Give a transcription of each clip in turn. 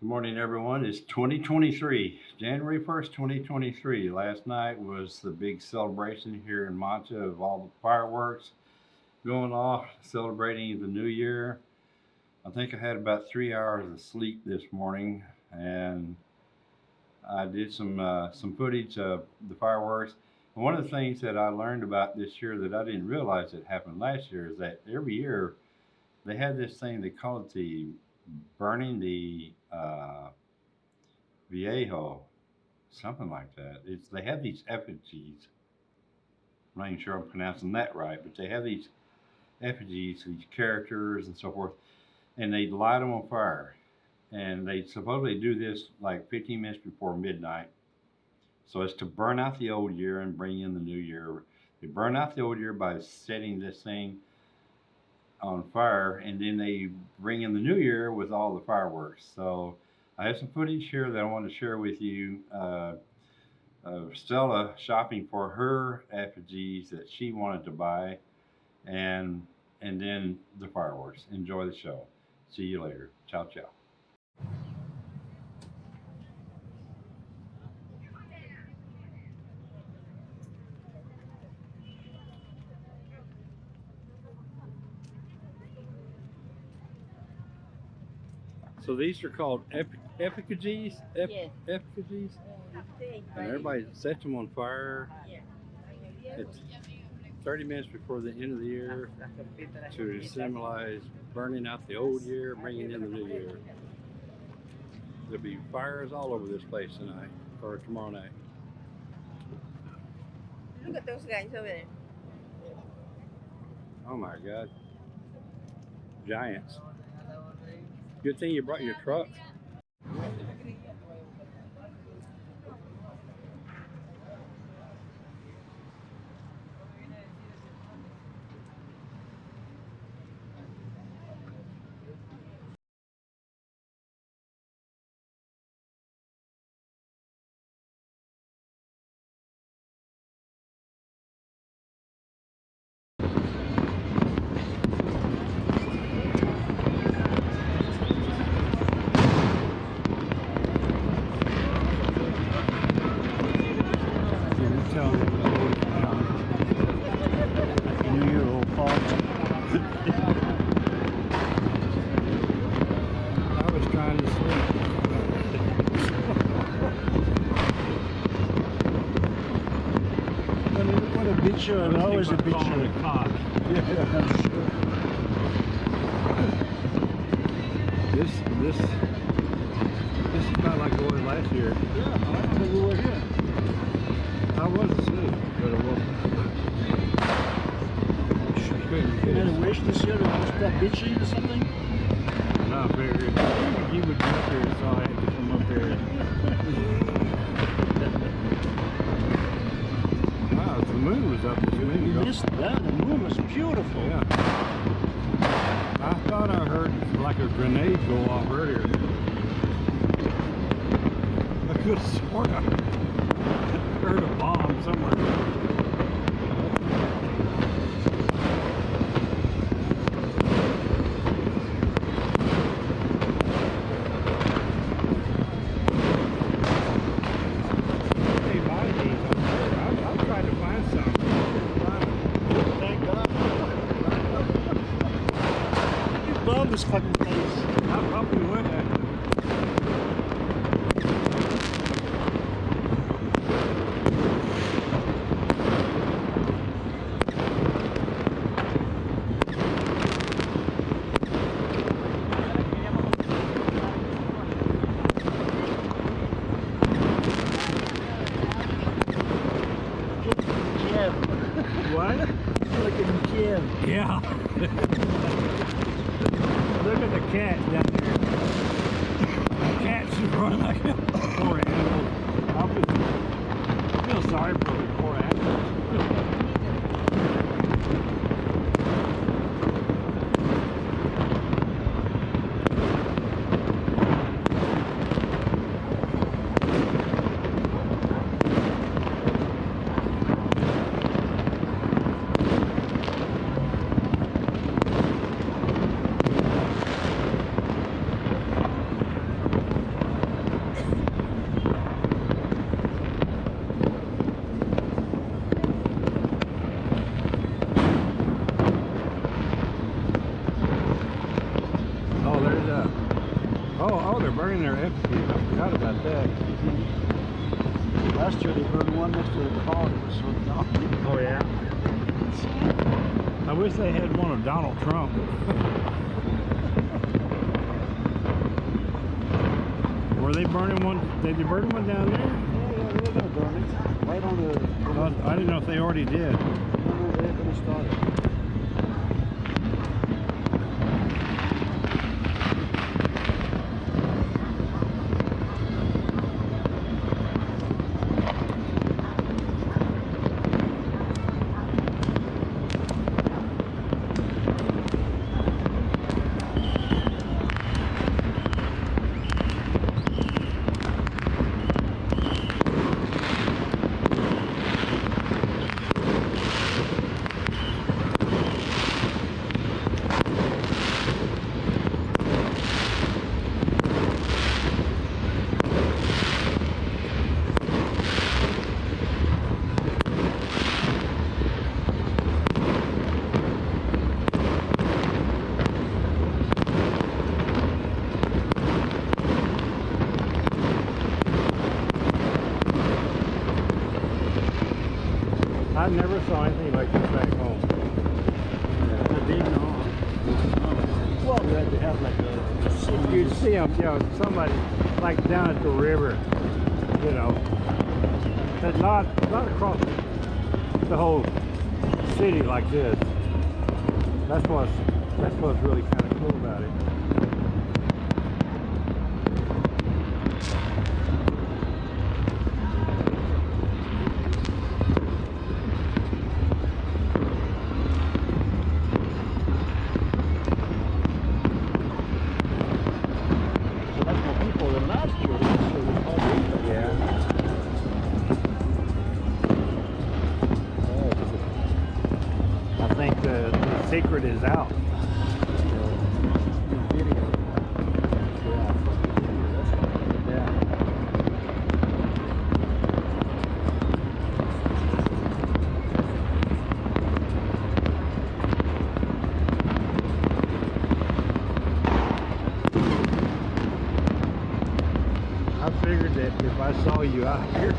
Good morning, everyone. It's 2023, January 1st, 2023. Last night was the big celebration here in Manta of all the fireworks going off, celebrating the new year. I think I had about three hours of sleep this morning, and I did some uh, some footage of the fireworks. And one of the things that I learned about this year that I didn't realize it happened last year is that every year they had this thing they call it the burning the uh, Viejo, something like that. It's they have these effigies. I'm not even sure I'm pronouncing that right, but they have these effigies, these characters and so forth, and they light them on fire. And they supposedly do this like 15 minutes before midnight. So it's to burn out the old year and bring in the new year. They burn out the old year by setting this thing on fire, and then they bring in the new year with all the fireworks. So I have some footage here that I want to share with you. Uh, of Stella shopping for her effigies that she wanted to buy, and and then the fireworks. Enjoy the show. See you later. Ciao, ciao. So these are called effigies? Ep- Yes. Effigies? And everybody sets them on fire. It's 30 minutes before the end of the year to symbolize burning out the old year, bringing in the new year. There'll be fires all over this place tonight or tomorrow night. Look at those guys over there. Oh my God. Giants. Good thing you brought your truck. Always a big show. Yeah, sure. This, this, this is not like was last year. Yeah, I remember we were here. I was asleep, but it wasn't. You had a wish this year to stop bitching or something? Go off earlier. I could have sworn I heard a bomb somewhere. Hey, buy these up there. I'm, I'm trying to find some. Thank God. you love this fucking place. I probably would have. Kiev. What? Like in Kiev. Yeah. Look at the cat down there. The cat's just running like Oh, oh, they're burning their effigy. I forgot about that. Last year they burned one next to the car that was so dark. Oh, yeah. I wish they had one of Donald Trump. Were they burning one? Did they burn one down there? Yeah, yeah, they're gonna burn it. Right on the. Oh, I didn't know if they already did. No, no, they're gonna start it. I never saw anything like this back home. I didn't know. Well, you had to have like a city. You'd see them, you know, somebody like down at the river, you know, but not not across the whole city like this. That's what's that's what's really kind of cool about it. Think the, the secret is out. if I saw you out here,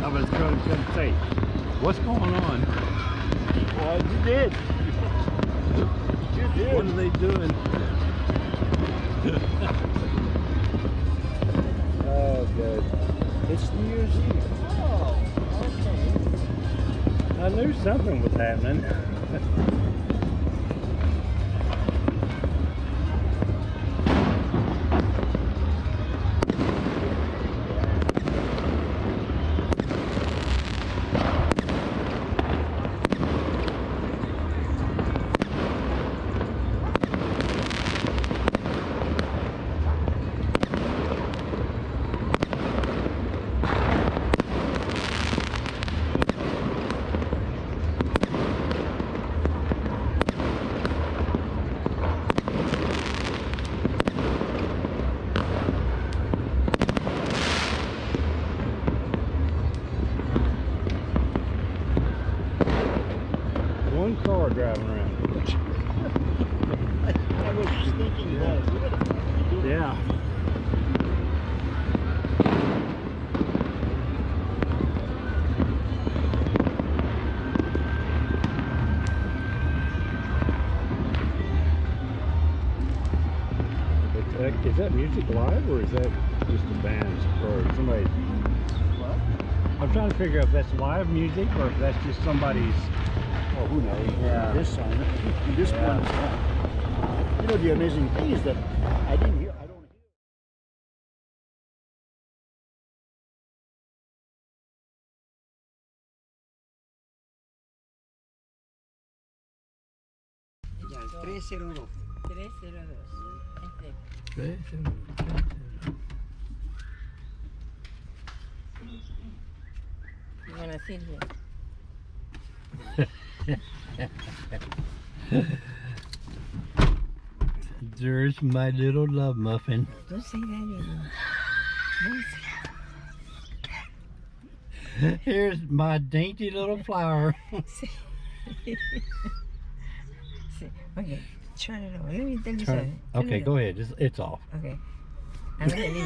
I was going to come say, what's going on? Well, you did. You did. What are they doing? oh, good. It's New Year's Eve. Oh, okay. I knew something was happening. Is that music live or is that just a band or somebody? What? I'm trying to figure out if that's live music or if that's just somebody's. Oh, who knows? Yeah. This song, this Yeah. one. You know, the amazing thing is that I didn't hear, I don't hear. Ya, el 302. 302. Este. Bueno, Silvia. There's my little love muffin. Don't say that anymore. Here's my dainty little flower. say- Okay, turn it over. Let me tell you Turn-. Turn okay, it go ahead. It's, it's off. Okay. I'm telling you.